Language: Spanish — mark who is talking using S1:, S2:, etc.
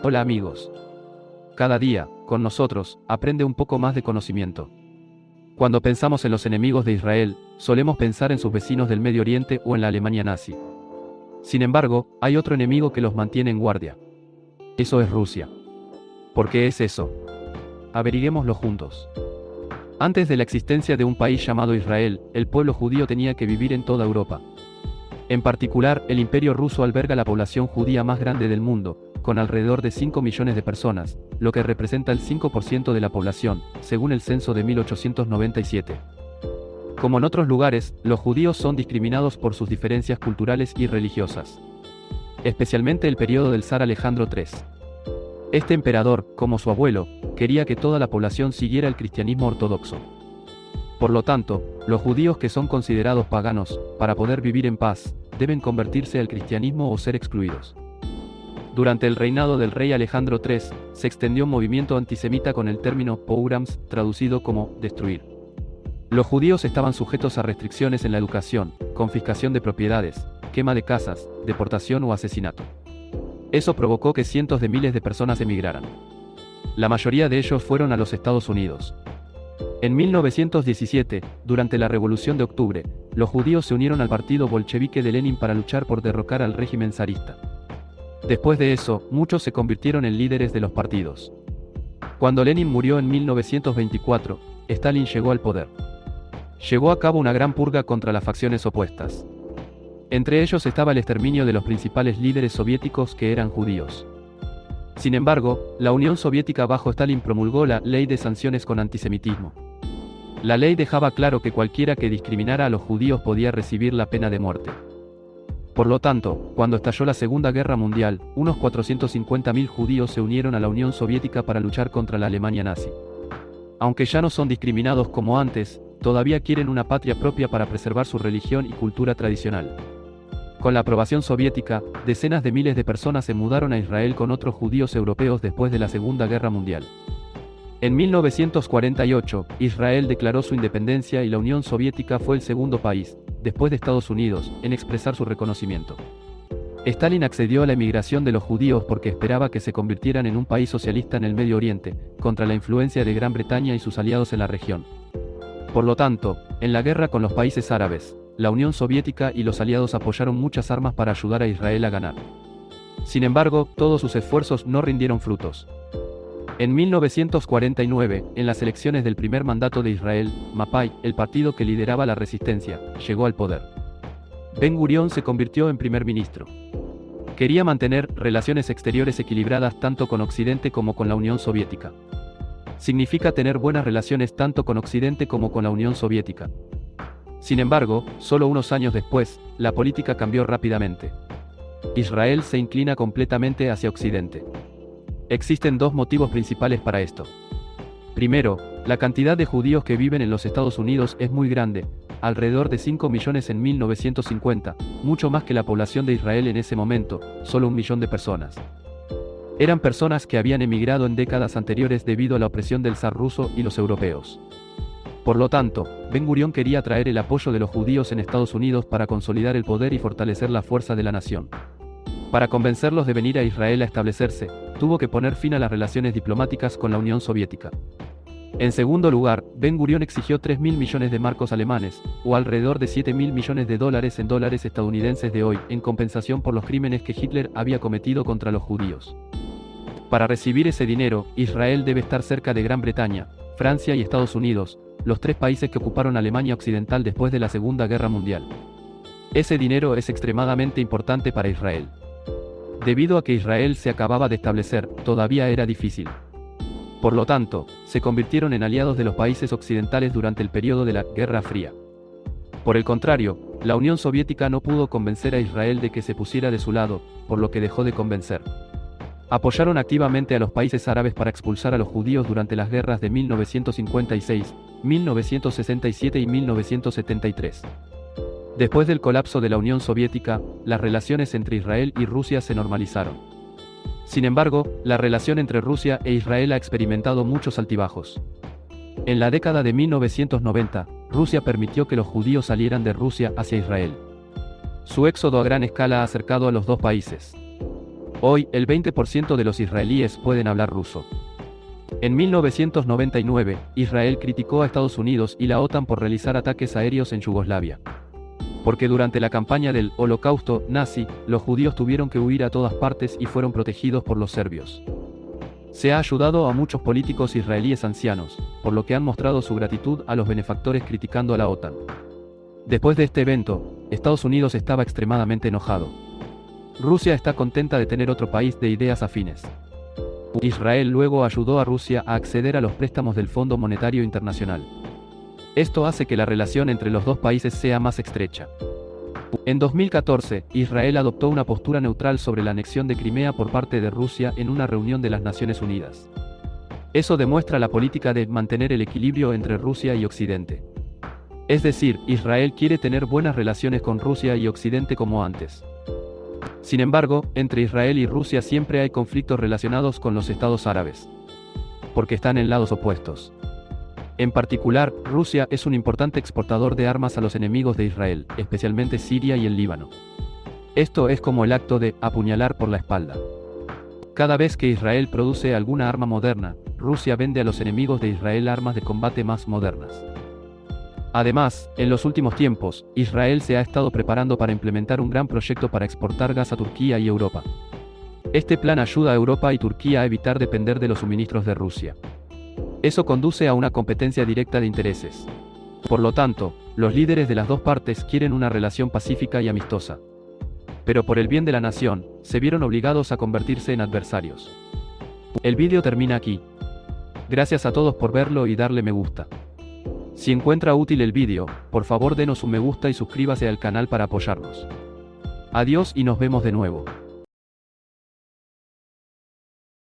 S1: Hola amigos. Cada día, con nosotros, aprende un poco más de conocimiento. Cuando pensamos en los enemigos de Israel, solemos pensar en sus vecinos del Medio Oriente o en la Alemania nazi. Sin embargo, hay otro enemigo que los mantiene en guardia. Eso es Rusia. ¿Por qué es eso? Averiguémoslo juntos. Antes de la existencia de un país llamado Israel, el pueblo judío tenía que vivir en toda Europa. En particular, el imperio ruso alberga la población judía más grande del mundo, con alrededor de 5 millones de personas, lo que representa el 5% de la población, según el censo de 1897. Como en otros lugares, los judíos son discriminados por sus diferencias culturales y religiosas. Especialmente el periodo del zar Alejandro III. Este emperador, como su abuelo, quería que toda la población siguiera el cristianismo ortodoxo. Por lo tanto, los judíos que son considerados paganos, para poder vivir en paz, deben convertirse al cristianismo o ser excluidos. Durante el reinado del rey Alejandro III, se extendió un movimiento antisemita con el término pogroms, traducido como destruir. Los judíos estaban sujetos a restricciones en la educación, confiscación de propiedades, quema de casas, deportación o asesinato. Eso provocó que cientos de miles de personas emigraran. La mayoría de ellos fueron a los Estados Unidos. En 1917, durante la Revolución de Octubre, los judíos se unieron al partido bolchevique de Lenin para luchar por derrocar al régimen zarista. Después de eso, muchos se convirtieron en líderes de los partidos. Cuando Lenin murió en 1924, Stalin llegó al poder. Llevó a cabo una gran purga contra las facciones opuestas. Entre ellos estaba el exterminio de los principales líderes soviéticos que eran judíos. Sin embargo, la Unión Soviética bajo Stalin promulgó la Ley de Sanciones con Antisemitismo. La ley dejaba claro que cualquiera que discriminara a los judíos podía recibir la pena de muerte. Por lo tanto, cuando estalló la Segunda Guerra Mundial, unos 450.000 judíos se unieron a la Unión Soviética para luchar contra la Alemania nazi. Aunque ya no son discriminados como antes, todavía quieren una patria propia para preservar su religión y cultura tradicional. Con la aprobación soviética, decenas de miles de personas se mudaron a Israel con otros judíos europeos después de la Segunda Guerra Mundial. En 1948, Israel declaró su independencia y la Unión Soviética fue el segundo país, después de Estados Unidos, en expresar su reconocimiento. Stalin accedió a la emigración de los judíos porque esperaba que se convirtieran en un país socialista en el Medio Oriente, contra la influencia de Gran Bretaña y sus aliados en la región. Por lo tanto, en la guerra con los países árabes, la Unión Soviética y los aliados apoyaron muchas armas para ayudar a Israel a ganar. Sin embargo, todos sus esfuerzos no rindieron frutos. En 1949, en las elecciones del primer mandato de Israel, Mapai, el partido que lideraba la resistencia, llegó al poder. Ben Gurion se convirtió en primer ministro. Quería mantener relaciones exteriores equilibradas tanto con Occidente como con la Unión Soviética. Significa tener buenas relaciones tanto con Occidente como con la Unión Soviética. Sin embargo, solo unos años después, la política cambió rápidamente. Israel se inclina completamente hacia Occidente. Existen dos motivos principales para esto. Primero, la cantidad de judíos que viven en los Estados Unidos es muy grande, alrededor de 5 millones en 1950, mucho más que la población de Israel en ese momento, solo un millón de personas. Eran personas que habían emigrado en décadas anteriores debido a la opresión del zar ruso y los europeos. Por lo tanto, Ben Gurion quería traer el apoyo de los judíos en Estados Unidos para consolidar el poder y fortalecer la fuerza de la nación. Para convencerlos de venir a Israel a establecerse, tuvo que poner fin a las relaciones diplomáticas con la Unión Soviética. En segundo lugar, Ben Gurion exigió 3.000 millones de marcos alemanes, o alrededor de 7.000 millones de dólares en dólares estadounidenses de hoy, en compensación por los crímenes que Hitler había cometido contra los judíos. Para recibir ese dinero, Israel debe estar cerca de Gran Bretaña, Francia y Estados Unidos, los tres países que ocuparon Alemania Occidental después de la Segunda Guerra Mundial. Ese dinero es extremadamente importante para Israel. Debido a que Israel se acababa de establecer, todavía era difícil. Por lo tanto, se convirtieron en aliados de los países occidentales durante el periodo de la Guerra Fría. Por el contrario, la Unión Soviética no pudo convencer a Israel de que se pusiera de su lado, por lo que dejó de convencer. Apoyaron activamente a los países árabes para expulsar a los judíos durante las guerras de 1956, 1967 y 1973. Después del colapso de la Unión Soviética, las relaciones entre Israel y Rusia se normalizaron. Sin embargo, la relación entre Rusia e Israel ha experimentado muchos altibajos. En la década de 1990, Rusia permitió que los judíos salieran de Rusia hacia Israel. Su éxodo a gran escala ha acercado a los dos países. Hoy, el 20% de los israelíes pueden hablar ruso. En 1999, Israel criticó a Estados Unidos y la OTAN por realizar ataques aéreos en Yugoslavia. Porque durante la campaña del Holocausto nazi, los judíos tuvieron que huir a todas partes y fueron protegidos por los serbios. Se ha ayudado a muchos políticos israelíes ancianos, por lo que han mostrado su gratitud a los benefactores criticando a la OTAN. Después de este evento, Estados Unidos estaba extremadamente enojado. Rusia está contenta de tener otro país de ideas afines. Israel luego ayudó a Rusia a acceder a los préstamos del Fondo Monetario Internacional. Esto hace que la relación entre los dos países sea más estrecha. En 2014, Israel adoptó una postura neutral sobre la anexión de Crimea por parte de Rusia en una reunión de las Naciones Unidas. Eso demuestra la política de mantener el equilibrio entre Rusia y Occidente. Es decir, Israel quiere tener buenas relaciones con Rusia y Occidente como antes. Sin embargo, entre Israel y Rusia siempre hay conflictos relacionados con los estados árabes. Porque están en lados opuestos. En particular, Rusia es un importante exportador de armas a los enemigos de Israel, especialmente Siria y el Líbano. Esto es como el acto de apuñalar por la espalda. Cada vez que Israel produce alguna arma moderna, Rusia vende a los enemigos de Israel armas de combate más modernas. Además, en los últimos tiempos, Israel se ha estado preparando para implementar un gran proyecto para exportar gas a Turquía y Europa. Este plan ayuda a Europa y Turquía a evitar depender de los suministros de Rusia. Eso conduce a una competencia directa de intereses. Por lo tanto, los líderes de las dos partes quieren una relación pacífica y amistosa. Pero por el bien de la nación, se vieron obligados a convertirse en adversarios. El vídeo termina aquí. Gracias a todos por verlo y darle me gusta. Si encuentra útil el vídeo, por favor denos un me gusta y suscríbase al canal para apoyarnos. Adiós y nos vemos de nuevo.